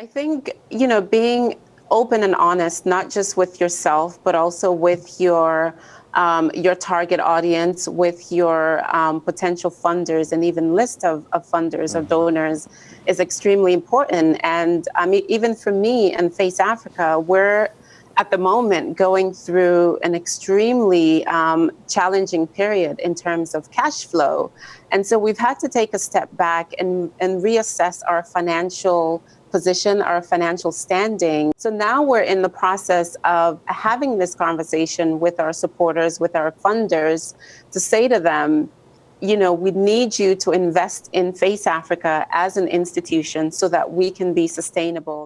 I think, you know, being open and honest, not just with yourself, but also with your um, your target audience, with your um, potential funders, and even list of, of funders mm-hmm. or donors is extremely important. And I mean, even for me and Face Africa, we're at the moment going through an extremely um, challenging period in terms of cash flow. And so we've had to take a step back and, and reassess our financial position, our financial standing. So now we're in the process of having this conversation with our supporters, with our funders, to say to them, you know, we need you to invest in Face Africa as an institution so that we can be sustainable.